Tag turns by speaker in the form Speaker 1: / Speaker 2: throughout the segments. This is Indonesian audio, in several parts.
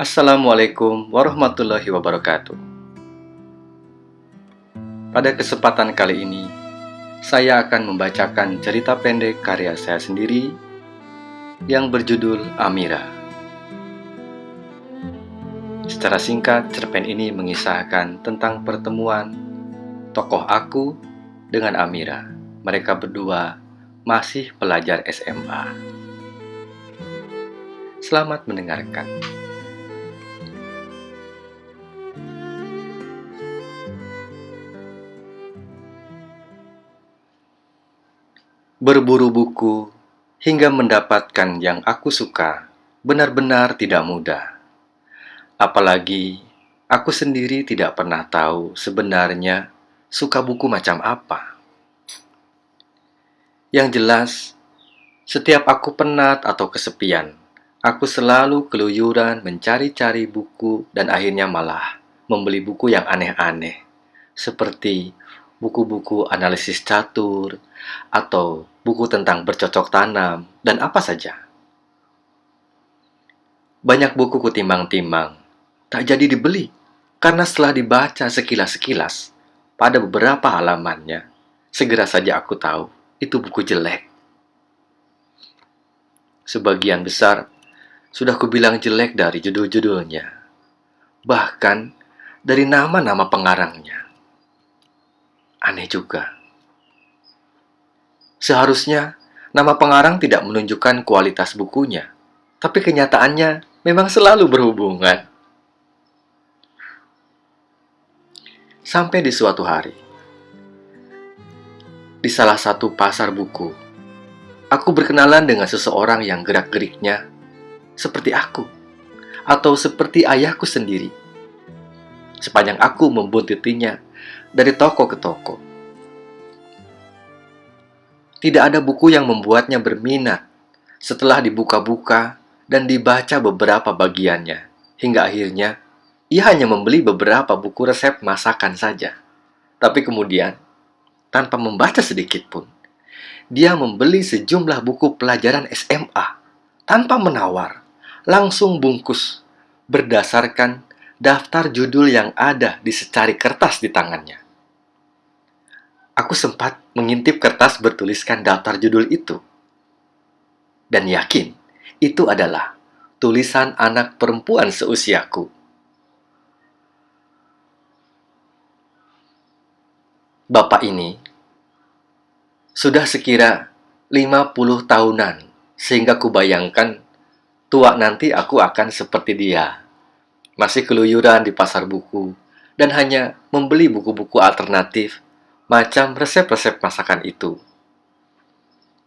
Speaker 1: Assalamualaikum warahmatullahi wabarakatuh. Pada kesempatan kali ini, saya akan membacakan cerita pendek karya saya sendiri yang berjudul Amira. Secara singkat, cerpen ini mengisahkan tentang pertemuan tokoh aku dengan Amira. Mereka berdua masih pelajar SMA. Selamat mendengarkan. Berburu buku hingga mendapatkan yang aku suka benar-benar tidak mudah. Apalagi aku sendiri tidak pernah tahu sebenarnya suka buku macam apa. Yang jelas, setiap aku penat atau kesepian, aku selalu keluyuran mencari-cari buku dan akhirnya malah membeli buku yang aneh-aneh, seperti buku-buku analisis catur, atau buku tentang bercocok tanam, dan apa saja. Banyak buku kutimbang-timbang, tak jadi dibeli, karena setelah dibaca sekilas-sekilas, pada beberapa halamannya, segera saja aku tahu itu buku jelek. Sebagian besar sudah kubilang jelek dari judul-judulnya, bahkan dari nama-nama pengarangnya. Aneh juga. Seharusnya nama pengarang tidak menunjukkan kualitas bukunya, tapi kenyataannya memang selalu berhubungan. Sampai di suatu hari, di salah satu pasar buku, aku berkenalan dengan seseorang yang gerak-geriknya seperti aku, atau seperti ayahku sendiri. Sepanjang aku membuntutinya dari toko ke toko tidak ada buku yang membuatnya berminat setelah dibuka-buka dan dibaca beberapa bagiannya, hingga akhirnya ia hanya membeli beberapa buku resep masakan saja. Tapi kemudian, tanpa membaca sedikit pun, dia membeli sejumlah buku pelajaran SMA tanpa menawar, langsung bungkus berdasarkan daftar judul yang ada di secari kertas di tangannya aku sempat mengintip kertas bertuliskan daftar judul itu. Dan yakin itu adalah tulisan anak perempuan seusiaku. Bapak ini sudah sekira 50 tahunan sehingga kubayangkan tua nanti aku akan seperti dia. Masih keluyuran di pasar buku dan hanya membeli buku-buku alternatif macam resep-resep masakan itu.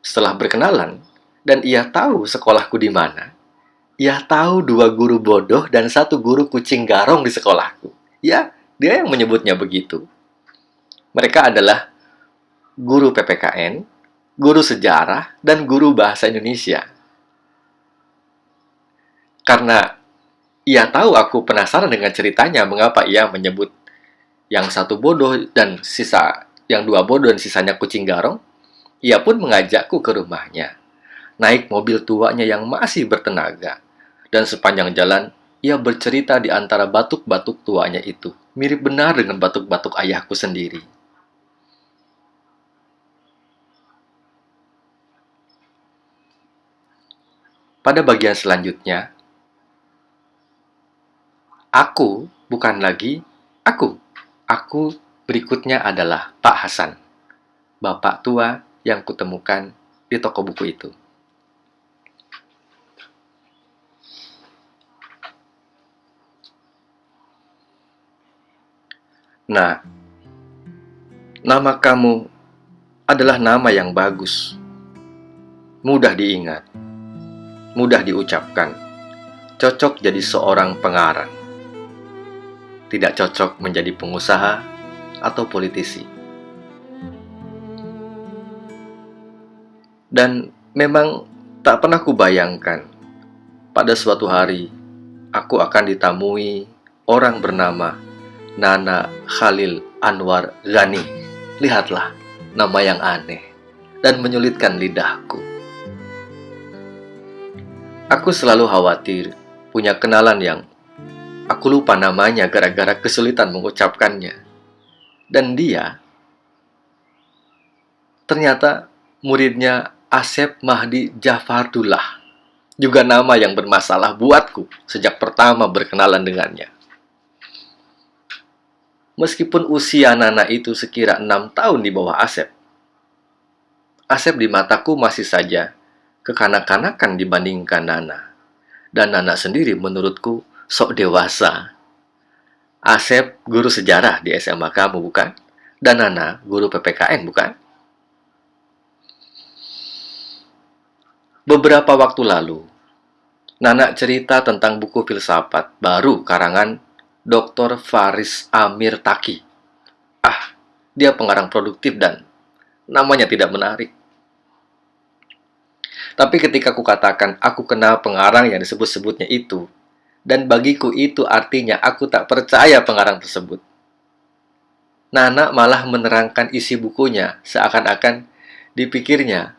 Speaker 1: Setelah berkenalan, dan ia tahu sekolahku di mana, ia tahu dua guru bodoh dan satu guru kucing garong di sekolahku. Ya, dia yang menyebutnya begitu. Mereka adalah guru PPKN, guru sejarah, dan guru bahasa Indonesia. Karena ia tahu aku penasaran dengan ceritanya mengapa ia menyebut yang satu bodoh dan sisa yang dua bodoh dan sisanya kucing garong, ia pun mengajakku ke rumahnya. Naik mobil tuanya yang masih bertenaga. Dan sepanjang jalan, ia bercerita di antara batuk-batuk tuanya itu. Mirip benar dengan batuk-batuk ayahku sendiri. Pada bagian selanjutnya, aku bukan lagi aku. Aku Berikutnya adalah Pak Hasan, bapak tua yang kutemukan di toko buku itu. Nah, nama kamu adalah nama yang bagus, mudah diingat, mudah diucapkan, cocok jadi seorang pengarang, tidak cocok menjadi pengusaha atau politisi. Dan memang tak pernah kubayangkan pada suatu hari aku akan ditamui orang bernama Nana Khalil Anwar Ghani. Lihatlah nama yang aneh dan menyulitkan lidahku. Aku selalu khawatir punya kenalan yang Aku lupa namanya gara-gara kesulitan mengucapkannya. Dan dia ternyata muridnya Asep Mahdi Jafardullah. Juga nama yang bermasalah buatku sejak pertama berkenalan dengannya. Meskipun usia Nana itu sekira enam tahun di bawah Asep, Asep di mataku masih saja kekanak-kanakan dibandingkan Nana. Dan Nana sendiri menurutku sok dewasa. Asep guru sejarah di SMA kamu, bukan? Dan Nana guru PPKN, bukan? Beberapa waktu lalu, Nana cerita tentang buku filsafat baru karangan Dr. Faris Amir Taki. Ah, dia pengarang produktif dan namanya tidak menarik. Tapi ketika aku katakan aku kenal pengarang yang disebut-sebutnya itu, dan bagiku itu artinya aku tak percaya pengarang tersebut. Nana malah menerangkan isi bukunya seakan-akan dipikirnya,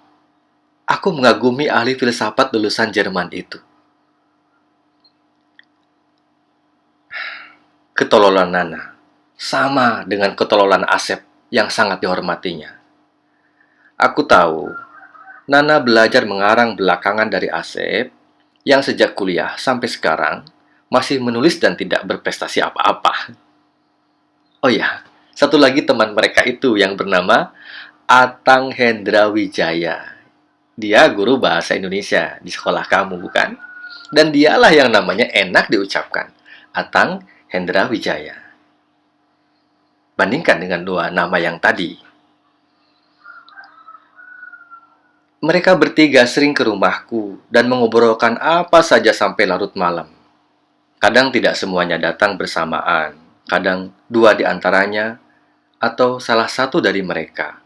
Speaker 1: aku mengagumi ahli filsafat lulusan Jerman itu. ketololan Nana sama dengan ketololan Asep yang sangat dihormatinya. Aku tahu, Nana belajar mengarang belakangan dari Asep yang sejak kuliah sampai sekarang masih menulis dan tidak berprestasi apa-apa. Oh ya, satu lagi teman mereka itu yang bernama Atang Hendra Wijaya. Dia guru bahasa Indonesia di sekolah kamu, bukan? Dan dialah yang namanya enak diucapkan. Atang Hendra Wijaya. Bandingkan dengan dua nama yang tadi. Mereka bertiga sering ke rumahku dan mengobrolkan apa saja sampai larut malam. Kadang tidak semuanya datang bersamaan, kadang dua di antaranya atau salah satu dari mereka.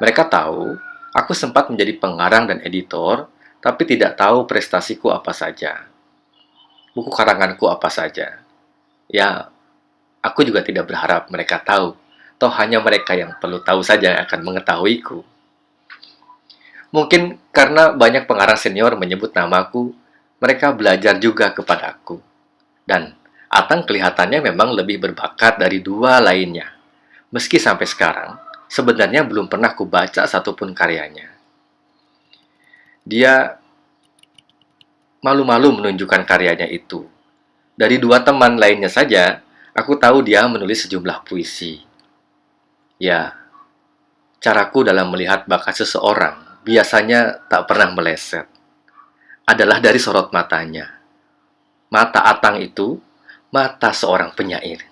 Speaker 1: Mereka tahu aku sempat menjadi pengarang dan editor, tapi tidak tahu prestasiku apa saja. Buku karanganku apa saja. Ya, aku juga tidak berharap mereka tahu. Toh hanya mereka yang perlu tahu saja yang akan mengetahuiku. Mungkin karena banyak pengarang senior menyebut namaku, mereka belajar juga kepadaku. Dan Atang kelihatannya memang lebih berbakat dari dua lainnya. Meski sampai sekarang, sebenarnya belum pernah kubaca satupun karyanya. Dia malu-malu menunjukkan karyanya itu dari dua teman lainnya saja, aku tahu dia menulis sejumlah puisi. Ya, caraku dalam melihat bakat seseorang biasanya tak pernah meleset. Adalah dari sorot matanya. Mata Atang itu, mata seorang penyair.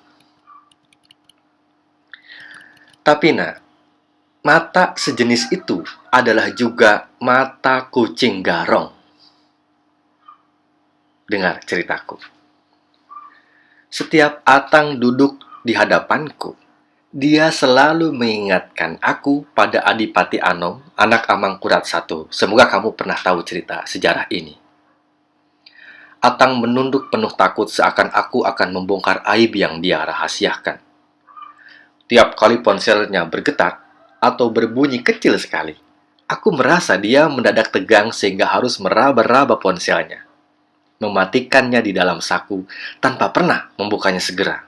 Speaker 1: Tapi nak, mata sejenis itu adalah juga mata kucing garong. Dengar ceritaku. Setiap Atang duduk di hadapanku, dia selalu mengingatkan aku pada Adipati Anom, anak Amangkurat I. Semoga kamu pernah tahu cerita sejarah ini. Atang menunduk penuh takut seakan aku akan membongkar aib yang dia rahasiakan. Tiap kali ponselnya bergetar atau berbunyi kecil sekali, aku merasa dia mendadak tegang sehingga harus meraba-raba ponselnya mematikannya di dalam saku tanpa pernah membukanya segera.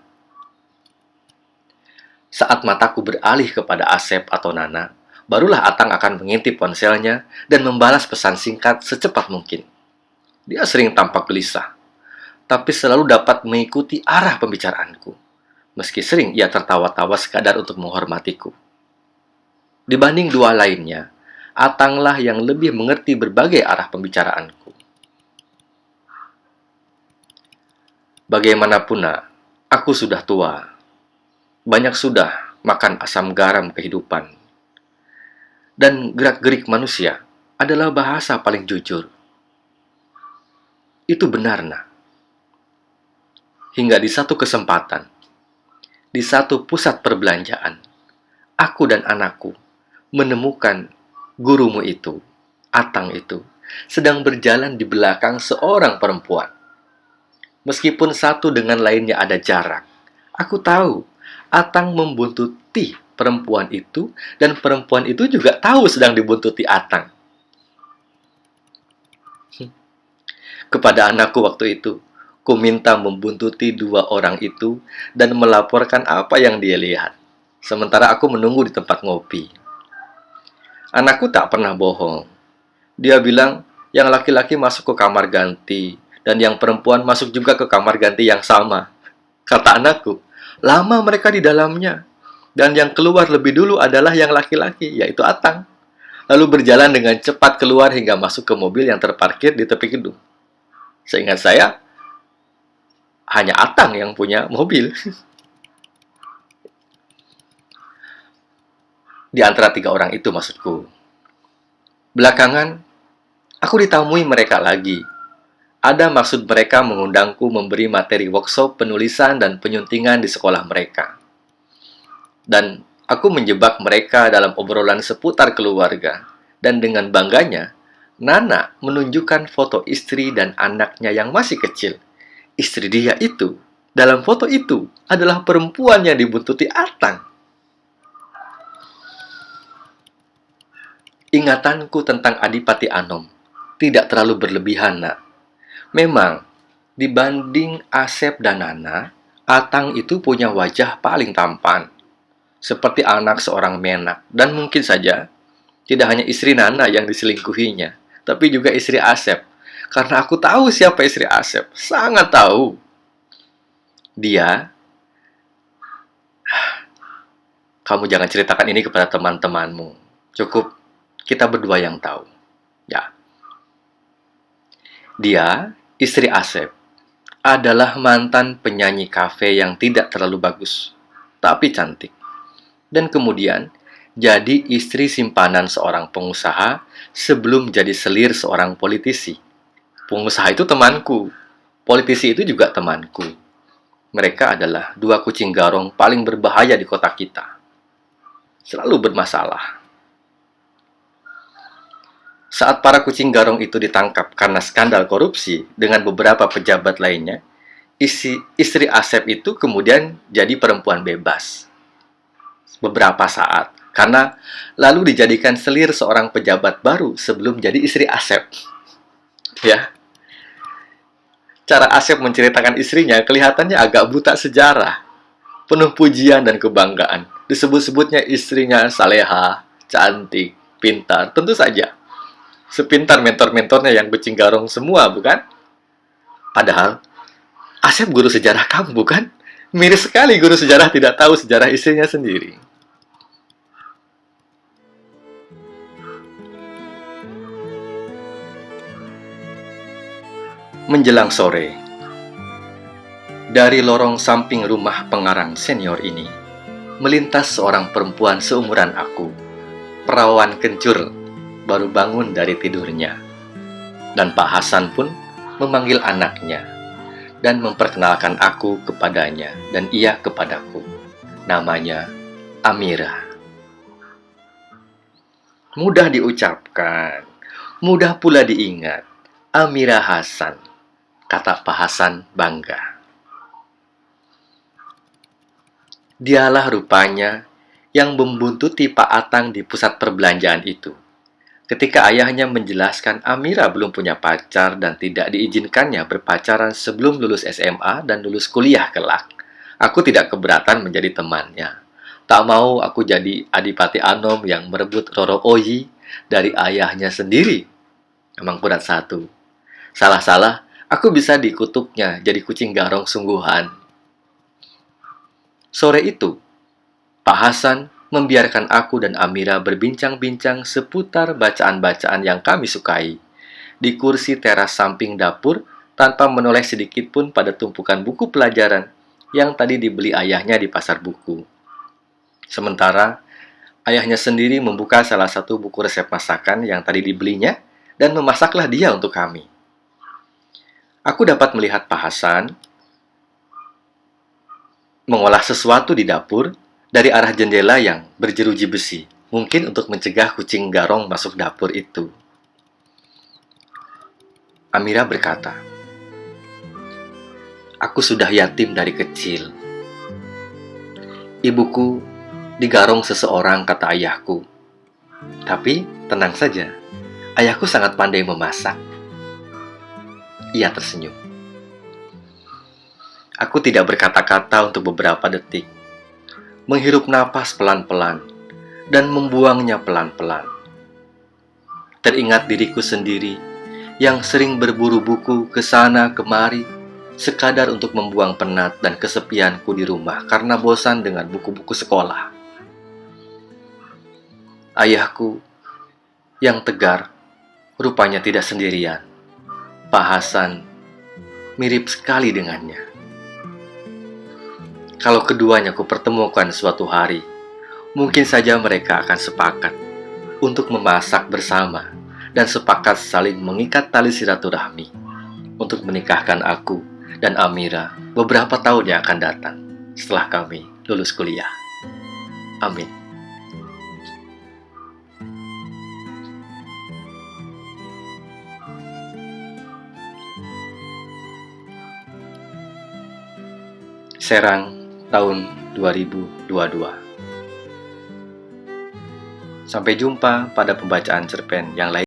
Speaker 1: Saat mataku beralih kepada Asep atau Nana, barulah Atang akan mengintip ponselnya dan membalas pesan singkat secepat mungkin. Dia sering tampak gelisah, tapi selalu dapat mengikuti arah pembicaraanku. Meski sering ia tertawa-tawa sekadar untuk menghormatiku. Dibanding dua lainnya, Atanglah yang lebih mengerti berbagai arah pembicaraanku. Bagaimanapun, aku sudah tua. Banyak sudah makan asam garam kehidupan. Dan gerak-gerik manusia adalah bahasa paling jujur. Itu benar, nak. Hingga di satu kesempatan, di satu pusat perbelanjaan, aku dan anakku menemukan gurumu itu, Atang itu, sedang berjalan di belakang seorang perempuan Meskipun satu dengan lainnya ada jarak, aku tahu Atang membuntuti perempuan itu dan perempuan itu juga tahu sedang dibuntuti Atang. Kepada anakku waktu itu, Ku minta membuntuti dua orang itu dan melaporkan apa yang dia lihat. Sementara aku menunggu di tempat ngopi. Anakku tak pernah bohong. Dia bilang yang laki-laki masuk ke kamar ganti dan yang perempuan masuk juga ke kamar ganti yang sama. Kata anakku, lama mereka di dalamnya. Dan yang keluar lebih dulu adalah yang laki-laki, yaitu Atang. Lalu berjalan dengan cepat keluar hingga masuk ke mobil yang terparkir di tepi gedung. Seingat saya, hanya Atang yang punya mobil. di antara tiga orang itu maksudku. Belakangan, aku ditamui mereka lagi. Ada maksud mereka mengundangku memberi materi workshop penulisan dan penyuntingan di sekolah mereka. Dan aku menjebak mereka dalam obrolan seputar keluarga. Dan dengan bangganya, Nana menunjukkan foto istri dan anaknya yang masih kecil. Istri dia itu, dalam foto itu, adalah perempuan yang dibuntuti Atang. Ingatanku tentang Adipati Anom tidak terlalu berlebihan, nak. Memang, dibanding Asep dan Nana, Atang itu punya wajah paling tampan. Seperti anak seorang menak. Dan mungkin saja, tidak hanya istri Nana yang diselingkuhinya, tapi juga istri Asep. Karena aku tahu siapa istri Asep. Sangat tahu. Dia kamu jangan ceritakan ini kepada teman-temanmu. Cukup kita berdua yang tahu. Ya. Dia, istri Asep, adalah mantan penyanyi kafe yang tidak terlalu bagus, tapi cantik. Dan kemudian jadi istri simpanan seorang pengusaha sebelum jadi selir seorang politisi. Pengusaha itu temanku, politisi itu juga temanku. Mereka adalah dua kucing garong paling berbahaya di kota kita. Selalu bermasalah saat para kucing garong itu ditangkap karena skandal korupsi dengan beberapa pejabat lainnya, isi, istri Asep itu kemudian jadi perempuan bebas. Beberapa saat, karena lalu dijadikan selir seorang pejabat baru sebelum jadi istri Asep. Ya, cara Asep menceritakan istrinya kelihatannya agak buta sejarah, penuh pujian dan kebanggaan. Disebut-sebutnya istrinya saleha, cantik, pintar, tentu saja sepintar mentor-mentornya yang becing garong semua, bukan? Padahal, Asep guru sejarah kamu, bukan? Miris sekali guru sejarah tidak tahu sejarah istrinya sendiri. Menjelang sore, dari lorong samping rumah pengarang senior ini, melintas seorang perempuan seumuran aku, perawan kencur baru bangun dari tidurnya. Dan Pak Hasan pun memanggil anaknya dan memperkenalkan aku kepadanya dan ia kepadaku. Namanya Amira. Mudah diucapkan, mudah pula diingat. Amira Hasan, kata Pak bangga. Dialah rupanya yang membuntuti Pak Atang di pusat perbelanjaan itu ketika ayahnya menjelaskan Amira belum punya pacar dan tidak diizinkannya berpacaran sebelum lulus SMA dan lulus kuliah kelak. Aku tidak keberatan menjadi temannya. Tak mau aku jadi Adipati Anom yang merebut Roro Oyi dari ayahnya sendiri. Emang berat satu. Salah-salah, aku bisa dikutuknya jadi kucing garong sungguhan. Sore itu, Pak Hasan membiarkan aku dan Amira berbincang-bincang seputar bacaan-bacaan yang kami sukai. Di kursi teras samping dapur, tanpa menoleh sedikit pun pada tumpukan buku pelajaran yang tadi dibeli ayahnya di pasar buku. Sementara, ayahnya sendiri membuka salah satu buku resep masakan yang tadi dibelinya dan memasaklah dia untuk kami. Aku dapat melihat Pak Hasan mengolah sesuatu di dapur dari arah jendela yang berjeruji besi, mungkin untuk mencegah kucing garong masuk dapur itu. Amira berkata, Aku sudah yatim dari kecil. Ibuku digarong seseorang, kata ayahku. Tapi tenang saja, ayahku sangat pandai memasak. Ia tersenyum. Aku tidak berkata-kata untuk beberapa detik, menghirup napas pelan-pelan, dan membuangnya pelan-pelan. Teringat diriku sendiri yang sering berburu buku ke sana kemari, sekadar untuk membuang penat dan kesepianku di rumah karena bosan dengan buku-buku sekolah. Ayahku yang tegar rupanya tidak sendirian. Pak Hasan mirip sekali dengannya. Kalau keduanya kupertemukan suatu hari, mungkin saja mereka akan sepakat untuk memasak bersama dan sepakat saling mengikat tali silaturahmi untuk menikahkan aku dan Amira beberapa tahun yang akan datang setelah kami lulus kuliah. Amin. Serang tahun 2022. Sampai jumpa pada pembacaan cerpen yang lain.